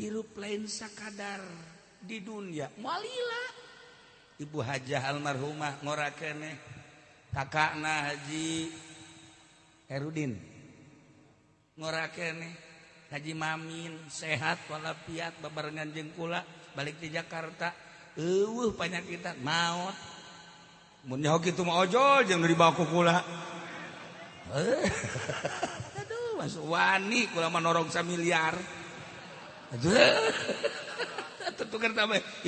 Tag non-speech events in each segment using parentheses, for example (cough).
hirup lain sakadar di dunia. Mualila. Ibu Hajah almarhumah ngorakeneh kakakna Haji Herudin ngorakeneh Haji Mamin sehat walafiat babarengan jeung kula balik di Jakarta. Eueuh panyakitan maot. Mun nyaho kitu mah ojol jeung dari bawa kula. (laughs) Aduh. Masuk wani kula mah norong samiliar miliar. (laughs)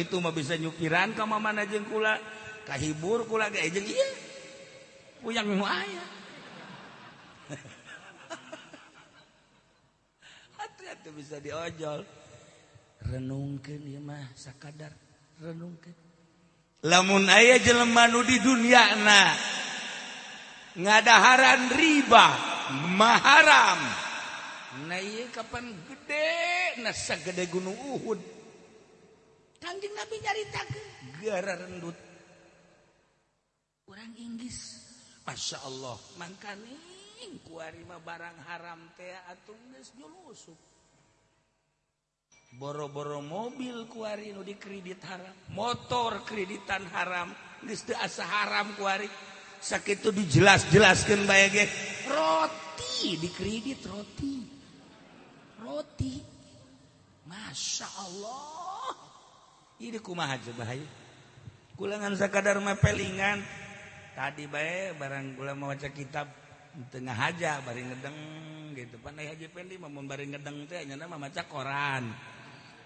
itu mah bisa nyukiran ke mana jeng kula. Kahibur kula ge jeung ieu uyang nu aya. (laughs) Hati-hati bisa diojol. Renungkeun ieu mah sakadar renungkeun. Lamun aya jelema nu di dunyana ngadaharan riba maharam. kapan gede? Nasa gede gunung Uhud. Kanjeng Nabi nyarita gara rendut orang Inggris. Masya Allah. Mangkaning kuarima barang haram teh atung geus nyulusuk boro-boro mobil kuari nu dikredit haram. Motor kreditan haram. Geus teu asa haram kuari. Sakitu dijelas-jelaskeun bae ge. Roti dikredit roti. Roti. Masya Allah. Ini kumaha bahaya kulangan sakadar mepelingan tadi bae barang kula mau baca kitab. Tengah haja bari ngedeng gitu. Pandai haji pendi mau bari ngedeng teh nyana mah maca koran.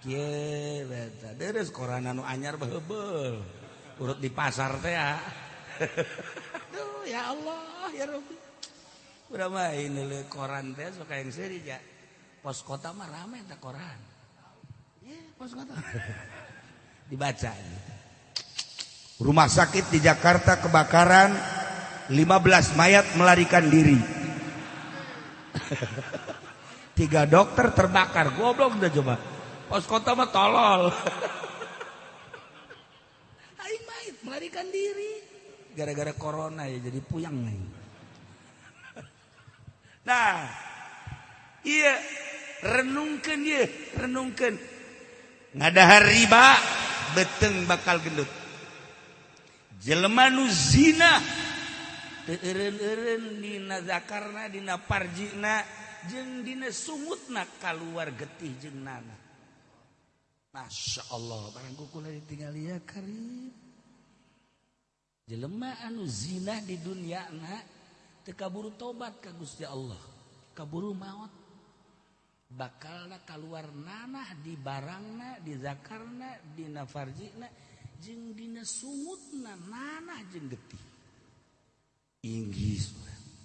Kieu beta. Deres koran anu anyar behebel urut di pasar teh ya. (laughs) Aduh ya Allah ya Rabbi. Udah mah ini koran teh suka yang seri ya pos kota mah ramai tak koran ya pos kota. (laughs) Dibaca rumah sakit di Jakarta kebakaran 15 mayat melarikan diri. (laughs) Tiga dokter terbakar goblok udah coba. Pos kota mah tolol. (laughs) Aing mayat melarikan diri. Gara-gara corona ya jadi puyang nih. Nah iya renungkan ye. Renungkan. Ngadahar riba beteng bakal gendut. Jelema nu zina. Teu eureun-eureun dina zakarna dina parjina jeung dina sumutna kaluar getih jeung nana. Masya Allah barang kukula ditinggal ya karim. Jelema anu zina di dunia na teu kaburu tobat ka Gusti Allah. Kaburu maut. bakal keluar nanah di barangna di zakarna di nafarjina jeng dina sumutna nanah jeng getih. Inggris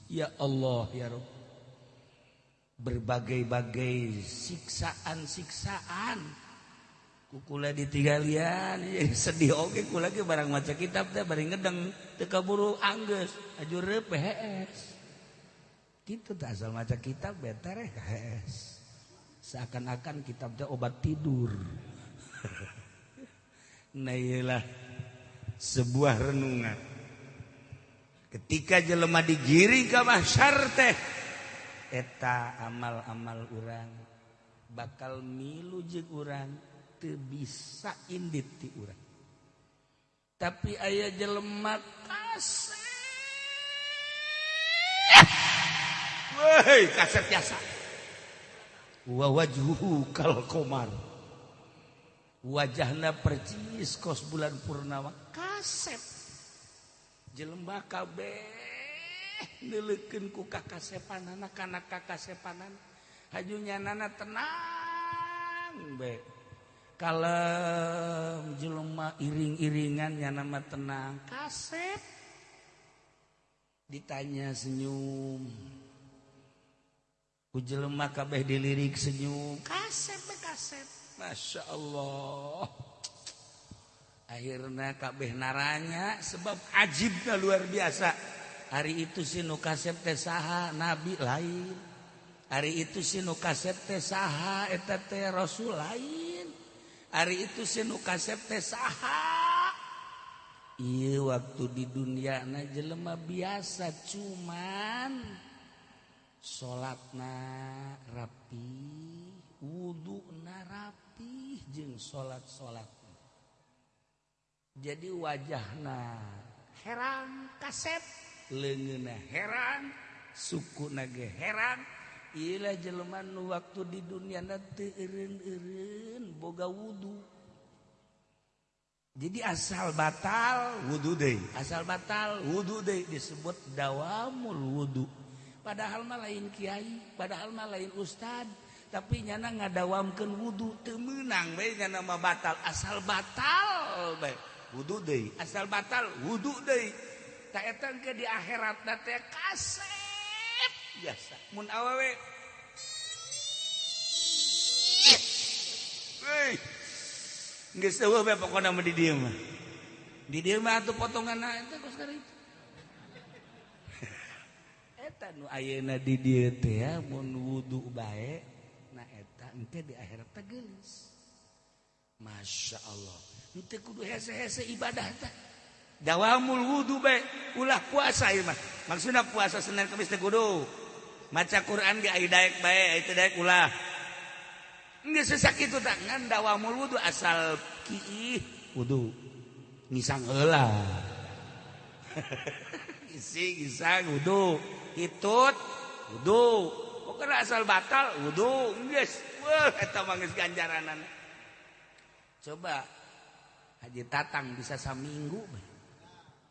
ya Allah ya Rob berbagai-bagai siksaan-siksaan. Kukula ditinggalian jadi (laughs) sedih. Oke kula ke barang maca kitab teh bari ngedeng teu kaburu anggeus. Ajur PHS gitu tak asal maca kitab beter ya KHS seakan-akan kitabnya obat tidur. (laughs) Nah sebuah renungan. Ketika jelema digiring ke masyar teh eta amal-amal orang bakal milu jeung orang teu bisa indit ti urang. Tapi ayah jelema kaset Woi, kaset biasa wawajhu kal komar wajahna percis kos bulan purnama. Kaset jelembah kabeh. Neleukeun ku kakasepanana kana kakasepanan. Hajunya nana tenang bae kalem jelema iring-iringan nyana mah tenang. Kasep. Ditanya senyum. jelelma kabeh dilirik senyum. Kasep kasep. Masya Allah. Akhirnya kabeh naranya sebab ajibnya luar biasa. Hari itu sinu kasep tesaha nabi lain. Hari itu sinu kasep tesaha etete rasul lain. Hari itu sinu kasep tesaha iya waktu di dunia na jelema biasa cuman salatna rapi wudhu na rapi jeung salat salat jadi wajahna heran kasep lengena heran suku nage heran Ilah jeleman waktu di dunia nanti irin-irin boga wudhu. Jadi asal batal wudhu deh. Asal batal wudhu deh disebut dawamul wudhu. padahal mah lain kiai padahal mah lain ustad. Tapi nyana ngadawamkeun wudhu teu meunang bae mah batal. Asal batal bae. Wudhu deh asal batal wudhu deh tak eta ke di akhirat teh kasep. Biasa. Mun awewe Hey. Geus eueuh bae pokona mah di dieu mah. Di dieu mah atuh potongan eta kos itu. Ayeuna di dieu teh mun wudu bae na eta engke di akhirat teh geulis. Masya Allah. Kudu hese -hese ibadah teh. Dawamul wudu bae ulah puasa ieu mah. Maksudna puasa Senin Kamis kudu. Maca Quran ge aya daek bae aya daek ulah. Geus sakitu tak ngan dawamul wudu asal kiih wudu. Ngisang heula (laughs) isi ngisang wudu. hitut. Wudhu pokoknya asal batal? Wudhu geus wah eta manggeus ganjaranan coba haji tatang bisa saminggu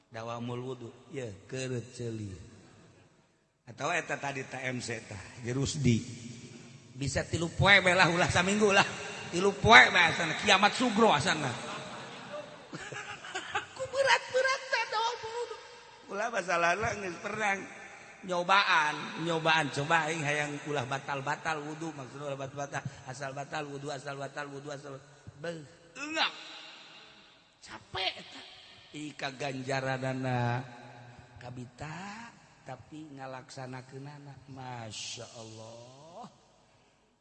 dawamul wudhu ya keureut ceuli. Atawa eta tadi TMC tah jerusdi. Bisa tilu poe bae lah ulah saminggu lah. Tilu poe bae asana kiamat sugro asana. (laughs) Ku berat-berat teh dawamul wudhu ulah masalahna geus perang. nyobaan nyobaan coba aing hayang ulah batal-batal wudu maksudnya ulah batal-batal asal batal wudu asal batal wudu asal beuh enggak capek eta. Ika ganjaranana kabita tapi ngalaksanakeunana. Masya Allah.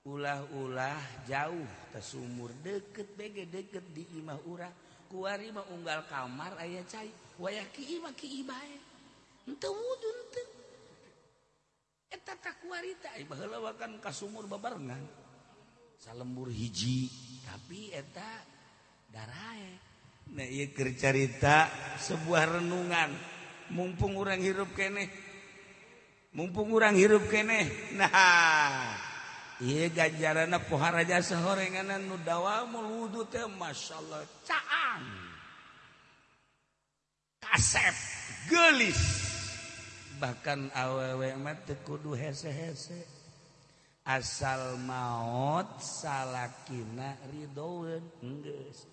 Ulah-ulah jauh tersumur deket bege deket di imah urang. Kuari mah unggal kamar ayah cai. Wayah ki imah ki ibae ente wudu ente. kakan kas sumur babarengan. Salembur hiji. Tapi eta darae. Nah, carita sebuah renungan. Mumpung orang hirup kene mumpung orang hirup kene nah Iya ganjaran pohara jasa horenganan nu dawamul wudu teh masyaallah caang kasep gelis. bahkan awewe mah kudu hese-hese. Asal maut salahkin geus.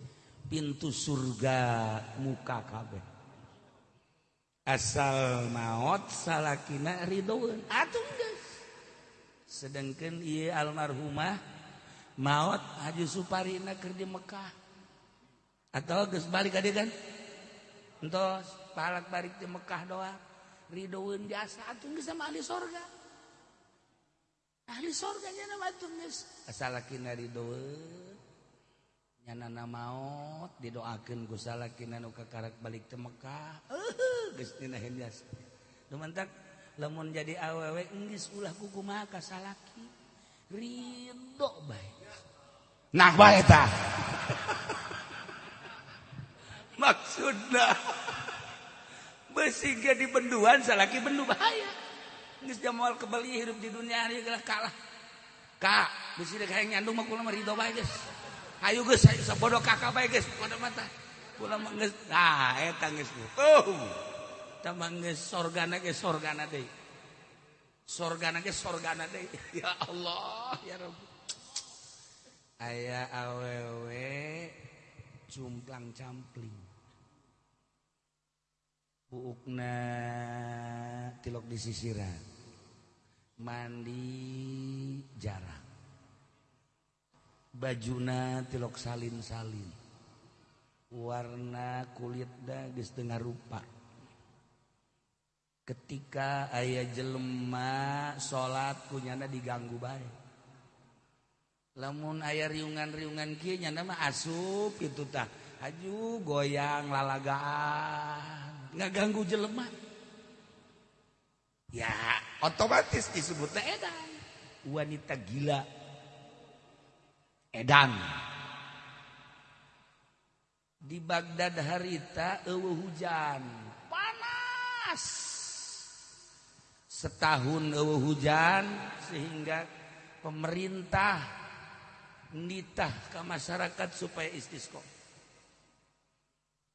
Pintu surga muka kabeh. Asal maut Atuh geus. sedangkan ia almarhumah maut Haju Suparina keur di Mekah. Atau balik ka kan entos palak balik di Mekah doang. Ridhoun jasa atuh geus sama ahli sorga. Ahli sorga nyana atuh geus. Asalakina ridhoun. Nyana na maot didoakeun ku salakina nu kakarek balik teu Mekah. Eueuh geus dina jasa. Dumantak lamun jadi awewe enggeus ulah ku kumaha ka salaki. Ridho bae. Nah bae tah. (laughs) Maksudna besi di benduan salaki bendu bahaya. Enggis jamal kebeli hidup di dunia hari gelah kalah kak besi dek hayang nyandung mah kula mah ridho bae geus ayo geus ayo sabodo kakak bae geus pada mata kula mah geus ah eta geus oh. Sorgana ge sorgana deui sorgana ge sorgana deui (laughs) ya Allah ya Rabbi. Aya awewe cumplang campling buukna tilok di sisiran mandi jarang. Bajuna tilok salin-salin. Warna kulit da geus tengah rupa. Ketika ayah jelema salat kunyana diganggu baik lamun ayah riungan-riungan kieu nyana mah asup itu tah. Aju goyang lalagaan ngaganggu jelema. Ya otomatis disebut edan. Wanita gila. Edan. Di Baghdad harita hujan. Panas. Setahun hujan sehingga pemerintah nitah ke masyarakat supaya istisqa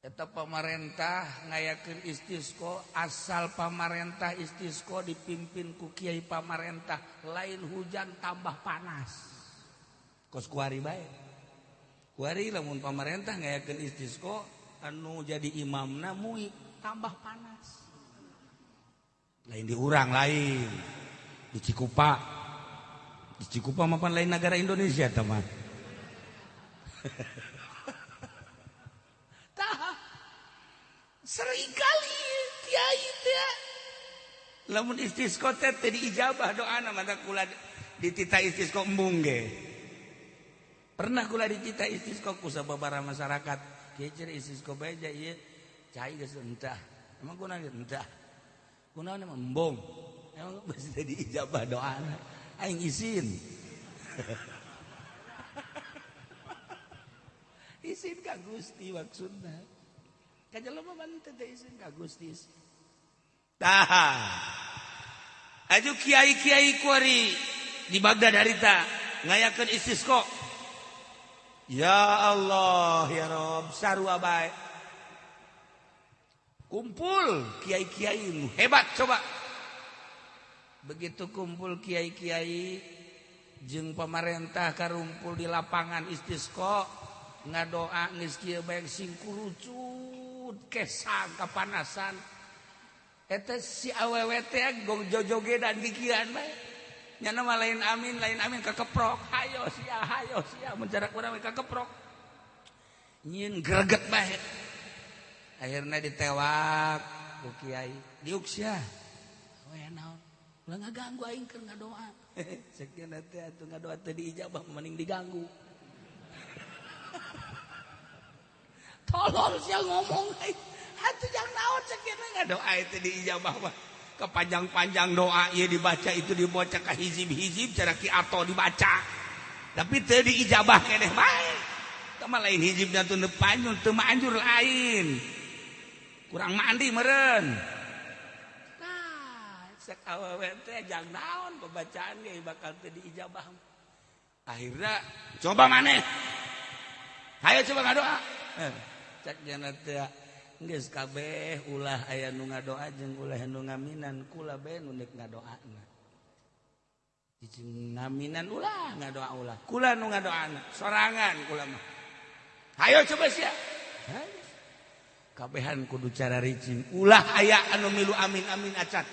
tetap pemerintah ngayakin istisqa asal pemerintah istisqa dipimpin ku kiai pemerintah lain hujan tambah panas. Kos kuari baik kuari lamun pemerintah ngayakin istisqa anu jadi imamna muik tambah panas. Lain diurang lain di Cikupa. Di Cikupa mapan lain negara Indonesia teman (laughs) seringkali kiai teh lamun istisqo teh teu diijabah doana mata kula ditita istisqo embung ge. Pernah kula ditita istisqo ku sababaraha masyarakat. Kieu cer istisqo bae ja ieu cai geus entah. Emang kuna entah? Kuna mah embung? Emang geus teu diijabah doana aing izin (laughs) izin ka Gusti maksudna. kajalma bantu teh izin ka Gusti. Tah. aju kiai-kiai kuari. Di Baghdad harita ngayakeun istisqo. ya Allah ya Rob. Sarua baik kumpul Kiai Kiai hebat coba. Begitu kumpul Kiai Kiai jeung pamarentah karumpul di lapangan istisqo ngadoa geus kieu bae singkurucu. lembut kesang kepanasan si awwt gojoge dan gigian nyanama lain amin lain amin kekeprok hayo sia hayo sia menjarak mereka kekeprok nyin greget baik akhirnya ditewak ku kiai diuk sia. Oh We naon? Ulah ngaganggu aing keur ngadoa. (laughs) Sekian teh atuh ngadoa teh diijabah mending diganggu. tolol siya ngomong hati yang naon sakitnya nggak doa itu diijabah mah kepanjang-panjang doa ya dibaca itu dibaca ke hizib-hizib cara ki atau dibaca. Tapi teu diijabah keneh bae sama lain hizib dan tuh nepanyul teu anjur lain. Kurang mandi meren nah sak awewe teh jang naon pembacaan ge bakal teu diijabah akhirnya coba maneh. Hayo coba ngadoa eh. kabeh ulah aya nu nga doa jeung ulah nu ngaminan kula bae nu deuk ngadoana. Dijing ngaminan ulah ngadoa ulah. Kula nu ngadoana sorangan kula mah. Hayo coba sia. Kabehan kudu cara ricin. Ulah aya anu milu amin amin acat.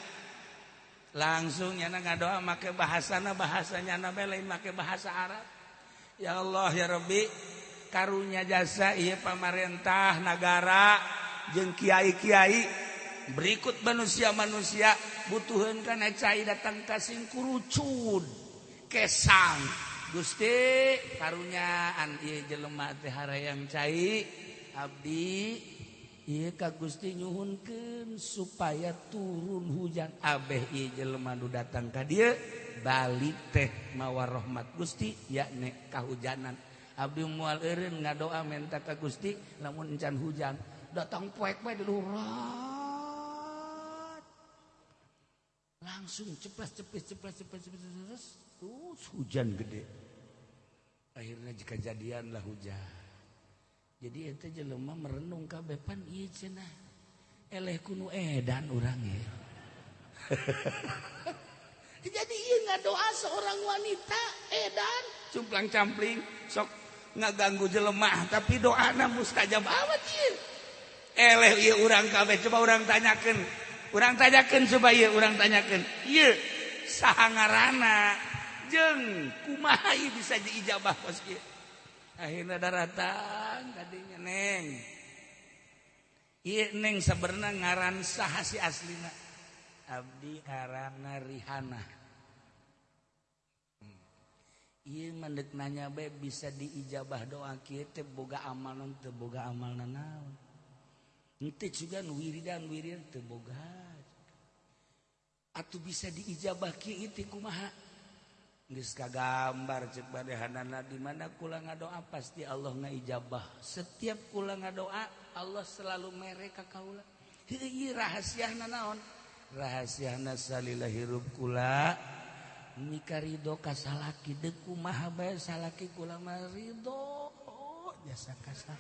Langsung nyana ngadoa make bahasana bahasanya na lain make bahasa Arab. Ya Allah ya Rabbi karunya jasa ia pamarentah negara jeng Kiai Kiai berikut manusia-manusia butuhan karena cair datang kasing kurucun kesang. Gusti karunyaan iya jelema teh yang cai. Abdi iya ka Gusti nyuhunkeun supaya turun hujan. Abeh iya jelema nu datang ka dia balik teh mawar rahmat Gusti yakni kahujanan. Abdi mual eureun ngadoa minta ka Gusti lamun encan hujan datang poek-poek di lurat. Langsung ceplas ceplis ceplas ceplis ceplis terus terus hujan gede. Akhirnya jika jadianlah hujan. Jadi eta jelema merenung kabeh pan ieu cenah. Eleh kunu edan urang ya. (laughs) Jadi iya nggak doa seorang wanita edan eh, cumplang campling sok ngaganggu jelemah tapi doa mustajab awat eleh urang kabeh. Coba orang tanyakan orang tanyakan coba iya orang tanyakan iya sahangarana jeng kumaha bisa diijabah pas ieu akhirnya daratan tadinya neng. Iya neng sebenarnya ngaran saha si aslina. Abdi arana rihana Iye mendek nanya be bisa diijabah doa kita boga amalan teboga amal nanaon. Nanti juga wiridan wirir teboga. Atau bisa diijabah kieu teh kumaha? Geus kagambar cek badehanana di mana kula ngadoa pasti Allah ngaijabah. Setiap kula ngadoa Allah selalu mere ka kaula. Heuh rahasia naon Rahasia salila hirup kula nyika Ridho kasalaki deku Bae salaki ulama Ridho oh, jasa kasar.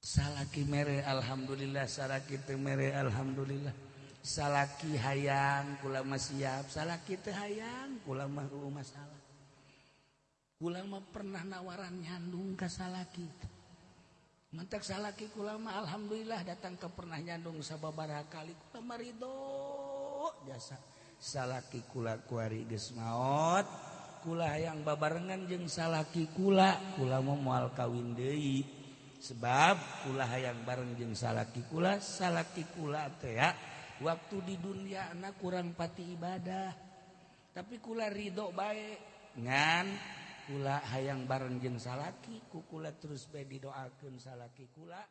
Salaki mere Alhamdulillah salaki mere Alhamdulillah. Salaki hayang ulama siap salaki teh hayang ulama masalah. Kula ulama pernah nawaran nyandung kasalaki mantak salaki ulama Alhamdulillah datang ke pernah nyandung sababaraha kali ulama Ridho jasa. salaki kula kuari gesmaot kula hayang babarengan jeung salaki kula. Kula moal kawin deui. Sebab kula hayang bareng jeung salaki kula salaki kula teh ya waktu di dunia anak kurang pati ibadah. Tapi kula ridho baik ngan. Kula hayang bareng jeung salaki kukula terus bae didoakeun salaki kula.